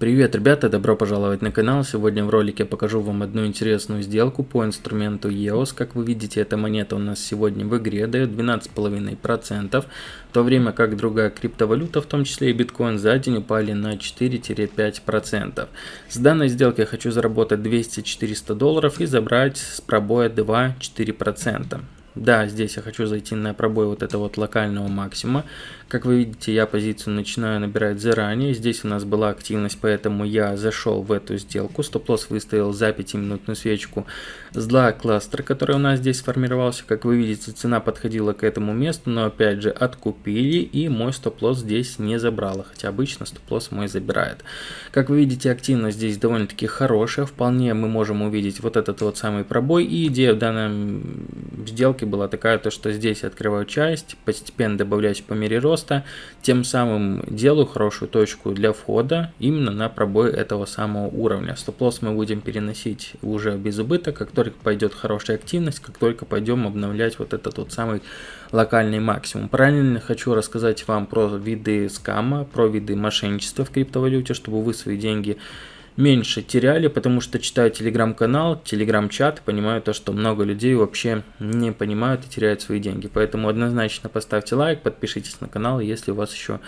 Привет, ребята, добро пожаловать на канал. Сегодня в ролике покажу вам одну интересную сделку по инструменту EOS. Как вы видите, эта монета у нас сегодня в игре дает 12,5%, в то время как другая криптовалюта, в том числе и биткоин, за день упали на 4-5%. С данной сделки я хочу заработать 200-400 долларов и забрать с пробоя 2-4%. Да, здесь я хочу зайти на пробой вот этого вот локального максимума. Как вы видите, я позицию начинаю набирать заранее. Здесь у нас была активность, поэтому я зашел в эту сделку. Стоп-лосс выставил за 5-минутную свечку с два кластера, который у нас здесь сформировался. Как вы видите, цена подходила к этому месту, но опять же откупили и мой стоп-лосс здесь не забрала. Хотя обычно стоп-лосс мой забирает. Как вы видите, активность здесь довольно-таки хорошая. Вполне мы можем увидеть вот этот вот самый пробой. И идея в данной сделке была такая, то что здесь открываю часть, постепенно добавляюсь по мере роста роста, тем самым делаю хорошую точку для входа именно на пробой этого самого уровня. Стоп-лосс мы будем переносить уже без убыток, как только пойдет хорошая активность, как только пойдем обновлять вот этот вот самый локальный максимум. Параллельно хочу рассказать вам про виды скама, про виды мошенничества в криптовалюте, чтобы вы свои деньги меньше теряли, потому что читаю телеграм-канал, телеграм-чат, понимаю то, что много людей вообще не понимают и теряют свои деньги. Поэтому однозначно поставьте лайк, подпишитесь на канал, если у вас еще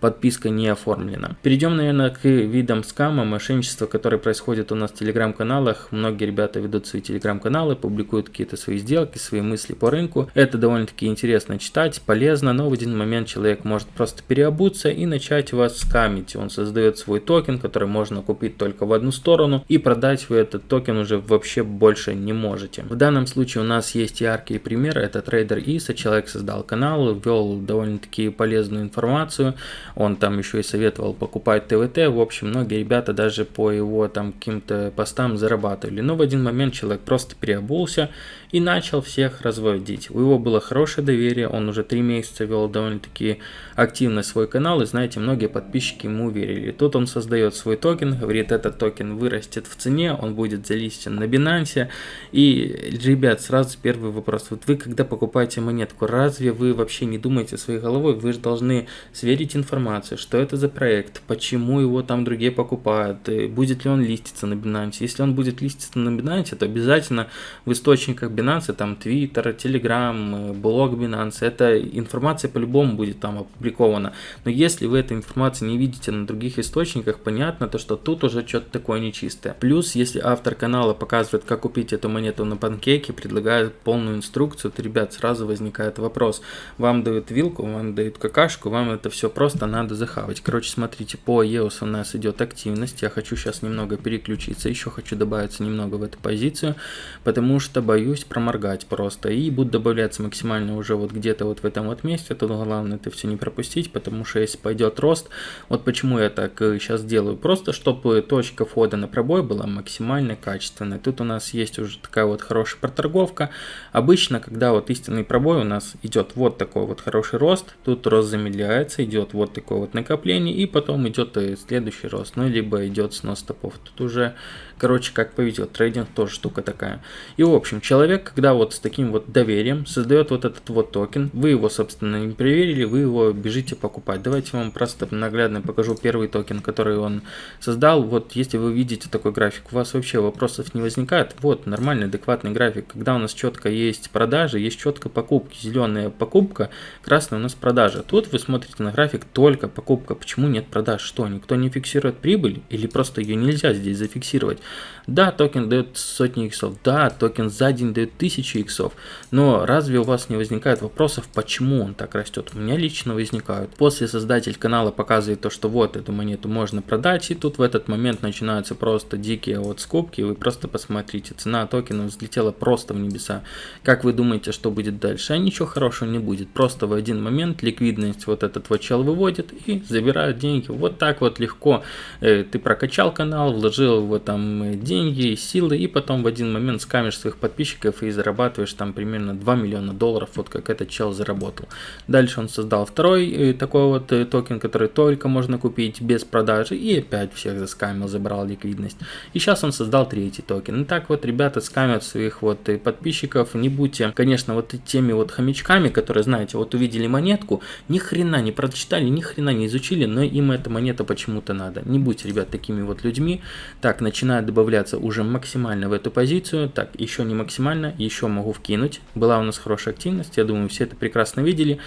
подписка не оформлена. Перейдем, наверное, к видам скама, мошенничества, которые происходят у нас в телеграм-каналах. Многие ребята ведут свои телеграм-каналы, публикуют какие-то свои сделки, свои мысли по рынку. Это довольно-таки интересно читать, полезно, но в один момент человек может просто переобуться и начать вас скамить. Он создает свой токен, который можно купить только в одну сторону, и продать вы этот токен уже вообще больше не можете. В данном случае у нас есть яркие примеры. Это трейдер Иса, человек создал канал, вел довольно-таки полезную информацию, он там еще и советовал покупать TWT. В общем, многие ребята даже по его там каким-то постам зарабатывали. Но в один момент человек просто переобулся и начал всех разводить. У него было хорошее доверие, он уже три месяца вел довольно-таки активно свой канал, и знаете, многие подписчики ему верили. Тут он создает свой токен, говорит, этот токен вырастет в цене, он будет залистен на Binance. И, ребят, сразу первый вопрос. Вот вы, когда покупаете монетку, разве вы вообще не думаете своей головой? Вы же должны сверить информацию, что это за проект, почему его там другие покупают, будет ли он листиться на Binance. Если он будет листиться на Binance, то обязательно в источниках Binance, там Twitter, Telegram, блог Binance, эта информация по-любому будет там опубликована. Но если вы этой информации не видите на других источниках, понятно, то что тут уже что-то такое нечистое. Плюс, если автор канала показывает, как купить эту монету на панкейке, предлагает полную инструкцию, то, ребят, сразу возникает вопрос. Вам дают вилку, вам дают какашку, вам это все просто надо захавать. Короче, смотрите, по EOS у нас идет активность. Я хочу сейчас немного переключиться, еще хочу добавиться немного в эту позицию, потому что боюсь проморгать просто. И будут добавляться максимально уже вот где-то вот в этом вот месте. Тут главное это все не пропустить, потому что если пойдет рост, вот почему я так сейчас э, делаю. Просто чтобы точка входа на пробой была максимально качественной. Тут у нас есть уже такая вот хорошая проторговка. Обычно, когда вот истинный пробой у нас идет вот такой вот хороший рост, тут рост замедляется, идет вот такое вот накопление, и потом идет э, следующий рост, ну, либо идет снос стопов. Тут уже, короче, как повезет. Трейдинг тоже штука такая. И, в общем, человек человек, когда вот с таким вот доверием создает вот этот вот токен, вы его, собственно, не проверили, вы его бежите покупать. Давайте вам просто наглядно покажу первый токен, который он создал. Вот если вы видите такой график, у вас вообще вопросов не возникает. Вот нормальный, адекватный график, когда у нас четко есть продажи, есть четко покупки. Зеленая покупка, красная у нас продажа. Тут вы смотрите на график только покупка. Почему нет продаж? Что, никто не фиксирует прибыль? Или просто ее нельзя здесь зафиксировать? Да, токен дает сотни иксов, да, токен за день дает тысячи иксов, но разве у вас не возникает вопросов, почему он так растет? У меня лично возникают. После создатель канала показывает то, что вот эту монету можно продать, и тут в этот момент начинаются просто дикие вот скупки, вы просто посмотрите, цена токена взлетела просто в небеса. Как вы думаете, что будет дальше? А ничего хорошего не будет, просто в один момент ликвидность вот этот вот чел выводит и забирает деньги. Вот так вот легко э, ты прокачал канал, вложил его там э, деньги, силы, и потом в один момент скамишь своих подписчиков и зарабатываешь там примерно 2 миллиона долларов, вот как этот чел заработал. Дальше он создал второй э, такой вот э, токен, который только можно купить без продажи, и опять всех заскамил, забрал ликвидность. И сейчас он создал третий токен. И так вот ребята скамят своих вот э, подписчиков, не будьте, конечно, вот теми вот хомячками, которые, знаете, вот увидели монетку, ни хрена не прочитали, ни хрена не изучили, но им эта монета почему-то надо. Не будьте, ребят, такими вот людьми. Так, начинает добавляться уже максимально в эту позицию. Так, еще не максимально, еще могу вкинуть. Была у нас хорошая активность, я думаю, все это прекрасно видели.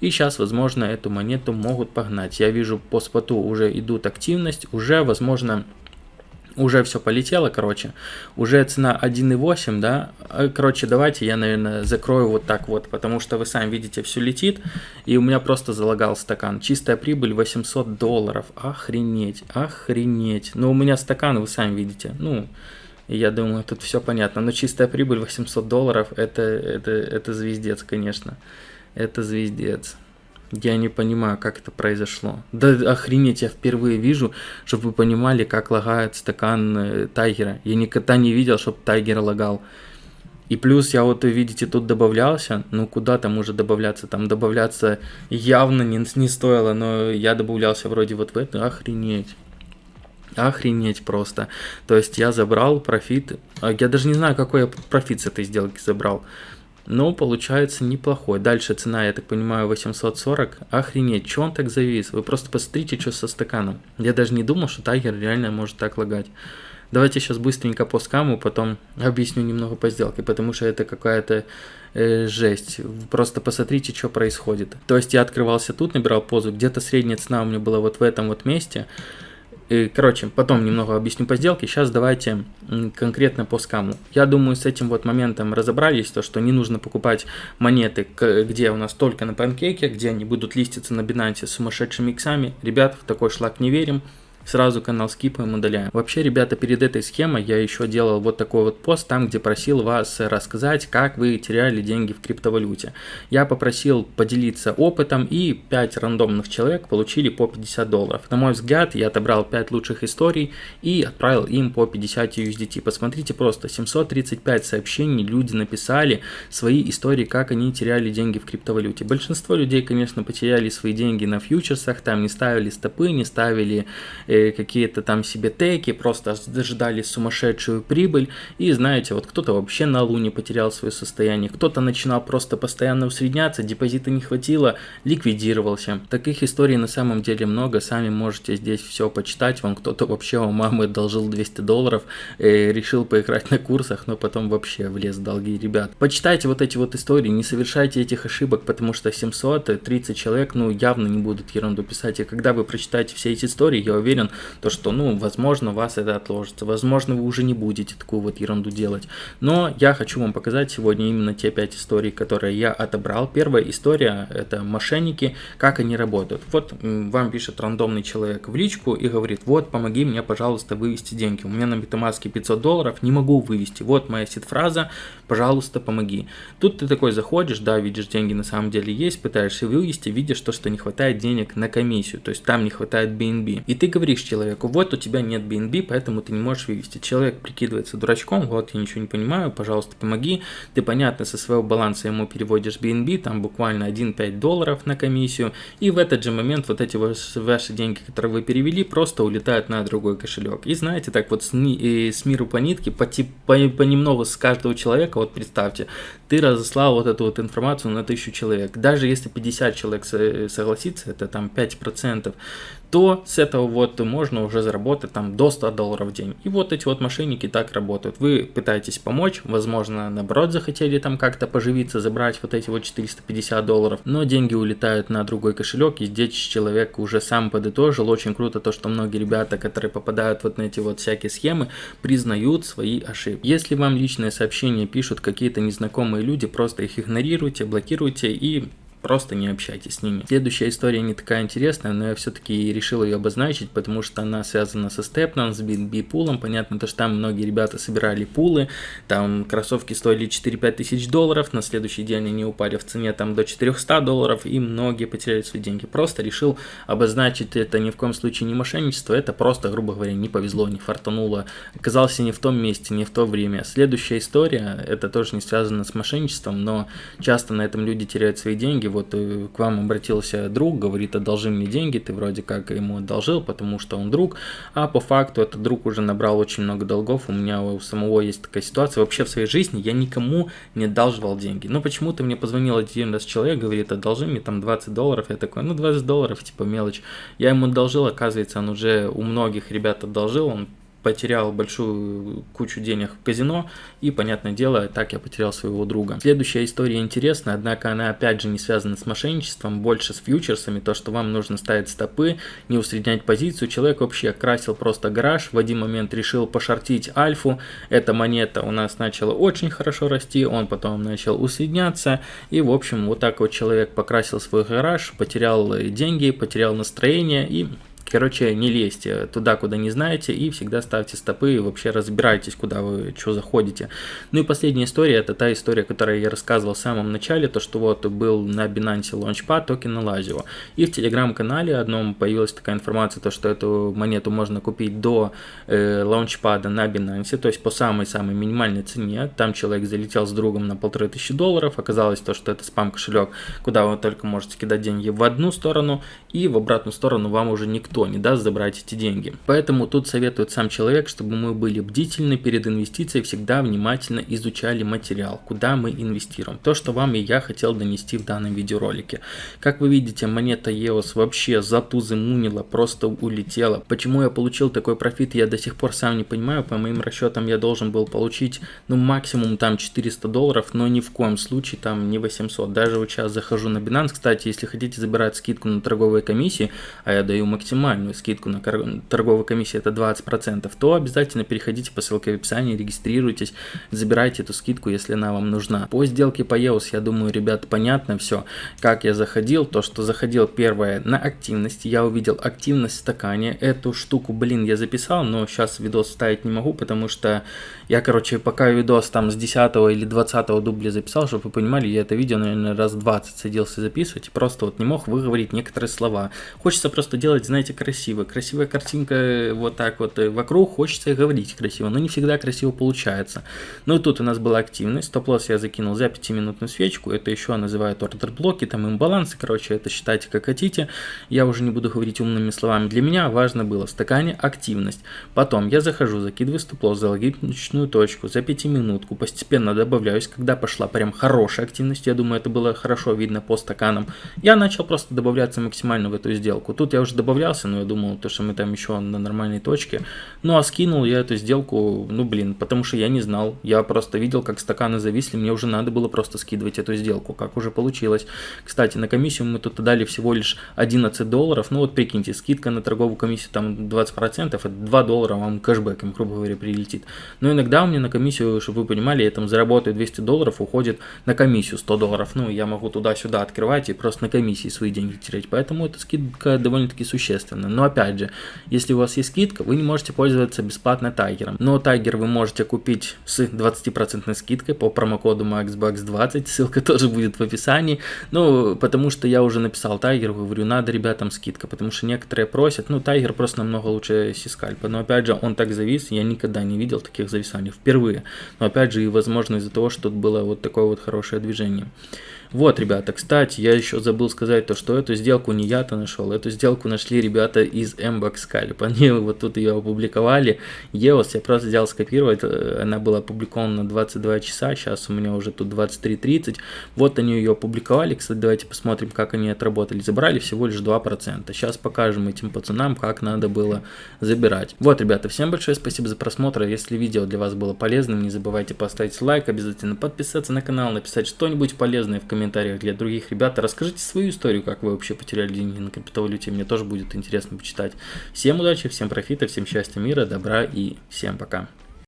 И сейчас, возможно, эту монету могут погнать. Я вижу по споту уже идут активность, уже, возможно, уже все полетело, короче. Уже цена 1.8, да. Э, короче, давайте я, наверное, закрою вот так вот, потому что вы сами видите, все летит. И у меня просто залагал стакан. Чистая прибыль 800 долларов. Охренеть, охренеть. Но у меня стакан, вы сами видите. Ну, я думаю, тут все понятно. Но чистая прибыль 800 долларов, это, это, это звездец, конечно. Это звездец. Я не понимаю, как это произошло. Да охренеть, я впервые вижу, чтобы вы понимали, как лагает стакан э, Тайгера. Я никогда не видел, чтобы Тайгер лагал. И плюс я вот, видите, тут добавлялся. Ну, куда там уже добавляться? Там добавляться явно не, не стоило, но я добавлялся вроде вот в это. Охренеть. Охренеть просто. То есть я забрал профит. А я даже не знаю, какой я профит с этой сделки забрал но получается неплохой. Дальше цена, я так понимаю, 840. Охренеть, что он так завис? Вы просто посмотрите, что со стаканом. Я даже не думал, что Тайгер реально может так лагать. Давайте сейчас быстренько по скаму, потом объясню немного по сделке, потому что это какая-то э, жесть. Просто посмотрите, что происходит. То есть я открывался тут, набирал позу, где-то средняя цена у меня была вот в этом вот месте. Короче, потом немного объясню по сделке. Сейчас давайте конкретно по скаму. Я думаю, с этим вот моментом разобрались, то что не нужно покупать монеты, где у нас только на панкейке, где они будут листиться на Binance с сумасшедшими иксами. Ребят, в такой шлак не верим сразу канал скипаем, удаляем. Вообще, ребята, перед этой схемой я еще делал вот такой вот пост, там, где просил вас рассказать, как вы теряли деньги в криптовалюте. Я попросил поделиться опытом, и 5 рандомных человек получили по 50 долларов. На мой взгляд, я отобрал 5 лучших историй и отправил им по 50 USDT. Посмотрите просто, 735 сообщений люди написали свои истории, как они теряли деньги в криптовалюте. Большинство людей, конечно, потеряли свои деньги на фьючерсах, там не ставили стопы, не ставили какие-то там себе теки, просто ждали сумасшедшую прибыль. И знаете, вот кто-то вообще на луне потерял свое состояние, кто-то начинал просто постоянно усредняться, депозита не хватило, ликвидировался. Таких историй на самом деле много, сами можете здесь все почитать. Вам кто-то вообще у мамы должил 200 долларов, э, решил поиграть на курсах, но потом вообще влез в долги. Ребят, почитайте вот эти вот истории, не совершайте этих ошибок, потому что 730 человек, ну, явно не будут ерунду писать. И когда вы прочитаете все эти истории, я уверен, уверен, то что, ну, возможно, у вас это отложится, возможно, вы уже не будете такую вот ерунду делать. Но я хочу вам показать сегодня именно те 5 историй, которые я отобрал. Первая история – это мошенники, как они работают. Вот вам пишет рандомный человек в личку и говорит, вот, помоги мне, пожалуйста, вывести деньги. У меня на MetaMask 500 долларов, не могу вывести. Вот моя сид-фраза, пожалуйста, помоги. Тут ты такой заходишь, да, видишь, деньги на самом деле есть, пытаешься вывести, видишь то, что не хватает денег на комиссию, то есть там не хватает BNB. И ты говоришь, говоришь человеку, вот у тебя нет BNB, поэтому ты не можешь вывести. Человек прикидывается дурачком, вот я ничего не понимаю, пожалуйста, помоги. Ты, понятно, со своего баланса ему переводишь BNB, там буквально 1-5 долларов на комиссию, и в этот же момент вот эти ваши деньги, которые вы перевели, просто улетают на другой кошелек. И знаете, так вот с, с миру по нитке, по, по, понемногу с каждого человека, вот представьте, ты разослал вот эту вот информацию на тысячу человек. Даже если 50 человек согласится, это там 5%, то с этого вот можно уже заработать там до 100 долларов в день. И вот эти вот мошенники так работают. Вы пытаетесь помочь, возможно, наоборот захотели там как-то поживиться, забрать вот эти вот 450 долларов, но деньги улетают на другой кошелек, и здесь человек уже сам подытожил. Очень круто то, что многие ребята, которые попадают вот на эти вот всякие схемы, признают свои ошибки. Если вам личные сообщения пишут какие-то незнакомые люди, просто их игнорируйте, блокируйте и просто не общайтесь с ними. Следующая история не такая интересная, но я все-таки решил ее обозначить, потому что она связана со степном, с BNB пулом. Понятно, то, что там многие ребята собирали пулы, там кроссовки стоили 4-5 тысяч долларов, на следующий день они упали в цене там до 400 долларов, и многие потеряли свои деньги. Просто решил обозначить это ни в коем случае не мошенничество, это просто, грубо говоря, не повезло, не фартануло, оказался не в том месте, не в то время. Следующая история, это тоже не связано с мошенничеством, но часто на этом люди теряют свои деньги, вот э, к вам обратился друг, говорит, одолжи мне деньги, ты вроде как ему одолжил, потому что он друг, а по факту этот друг уже набрал очень много долгов, у меня у самого есть такая ситуация, вообще в своей жизни я никому не одалживал деньги, но почему-то мне позвонил один раз человек, говорит, одолжи мне там 20 долларов, я такой, ну 20 долларов, типа мелочь, я ему одолжил, оказывается, он уже у многих ребят одолжил, он потерял большую кучу денег в казино, и, понятное дело, так я потерял своего друга. Следующая история интересная, однако она опять же не связана с мошенничеством, больше с фьючерсами, то, что вам нужно ставить стопы, не усреднять позицию. Человек вообще красил просто гараж, в один момент решил пошортить альфу, эта монета у нас начала очень хорошо расти, он потом начал усредняться, и, в общем, вот так вот человек покрасил свой гараж, потерял деньги, потерял настроение, и Короче, не лезьте туда, куда не знаете, и всегда ставьте стопы, и вообще разбирайтесь, куда вы что заходите. Ну и последняя история, это та история, которую я рассказывал в самом начале, то, что вот был на Binance Launchpad токен Lazio. И в телеграм-канале одном появилась такая информация, то, что эту монету можно купить до э, Launchpad на Binance, то есть по самой-самой минимальной цене. Там человек залетел с другом на полторы тысячи долларов, оказалось то, что это спам-кошелек, куда вы только можете кидать деньги в одну сторону, и в обратную сторону вам уже никто никто не даст забрать эти деньги. Поэтому тут советует сам человек, чтобы мы были бдительны перед инвестицией, всегда внимательно изучали материал, куда мы инвестируем. То, что вам и я хотел донести в данном видеоролике. Как вы видите, монета EOS вообще затузымунила, просто улетела. Почему я получил такой профит, я до сих пор сам не понимаю. По моим расчетам я должен был получить, ну, максимум там 400 долларов, но ни в коем случае там не 800. Даже вот сейчас захожу на Binance, кстати, если хотите забирать скидку на торговые комиссии, а я даю максимально максимальную скидку на торговой комиссии это 20%, то обязательно переходите по ссылке в описании, регистрируйтесь, забирайте эту скидку, если она вам нужна. По сделке по EOS, я думаю, ребят, понятно все, как я заходил, то, что заходил первое на активность, я увидел активность в стакане, эту штуку, блин, я записал, но сейчас видос ставить не могу, потому что я, короче, пока видос там с 10 или 20 дубля записал, чтобы вы понимали, я это видео, наверное, раз 20 садился записывать, и просто вот не мог выговорить некоторые слова. Хочется просто делать, знаете, красиво. Красивая картинка э, вот так вот э, вокруг, хочется говорить красиво, но не всегда красиво получается. Ну и тут у нас была активность, стоп-лосс я закинул за 5-минутную свечку, это еще называют ордер блоки, там имбалансы, короче, это считайте как хотите. Я уже не буду говорить умными словами. Для меня важно было в стакане активность. Потом я захожу, закидываю стоп-лосс за логичную точку, за 5 минутку, постепенно добавляюсь, когда пошла прям хорошая активность, я думаю, это было хорошо видно по стаканам, я начал просто добавляться максимально в эту сделку. Тут я уже добавлялся, но я думал, то, что мы там еще на нормальной точке. Ну, а скинул я эту сделку, ну, блин, потому что я не знал. Я просто видел, как стаканы зависли, мне уже надо было просто скидывать эту сделку, как уже получилось. Кстати, на комиссию мы тут дали всего лишь 11 долларов. Ну, вот прикиньте, скидка на торговую комиссию там 20%, это 2 доллара вам кэшбэком, грубо говоря, прилетит. Но иногда у меня на комиссию, чтобы вы понимали, я там заработаю 200 долларов, уходит на комиссию 100 долларов. Ну, я могу туда-сюда открывать и просто на комиссии свои деньги терять. Поэтому эта скидка довольно-таки существенная естественно. Но опять же, если у вас есть скидка, вы не можете пользоваться бесплатно тайгером. Но тайгер вы можете купить с 20% скидкой по промокоду MaxBucks20, ссылка тоже будет в описании. Ну, потому что я уже написал тайгер, говорю, надо ребятам скидка, потому что некоторые просят, ну, тайгер просто намного лучше сискальпа. Но опять же, он так завис, я никогда не видел таких зависаний, впервые. Но опять же, и возможно из-за того, что тут было вот такое вот хорошее движение. Вот, ребята, кстати, я еще забыл сказать то, что эту сделку не я-то нашел, эту сделку нашли ребята из Mbox Scalp. Они вот тут ее опубликовали. EOS я просто взял скопировать, э, она была опубликована на 22 часа, сейчас у меня уже тут 23.30. Вот они ее опубликовали, кстати, давайте посмотрим, как они отработали. Забрали всего лишь 2%. Сейчас покажем этим пацанам, как надо было забирать. Вот, ребята, всем большое спасибо за просмотр. Если видео для вас было полезным, не забывайте поставить лайк, обязательно подписаться на канал, написать что-нибудь полезное в комментариях комментариях для других ребят. Расскажите свою историю, как вы вообще потеряли деньги на криптовалюте. Мне тоже будет интересно почитать. Всем удачи, всем профита, всем счастья, мира, добра и всем пока.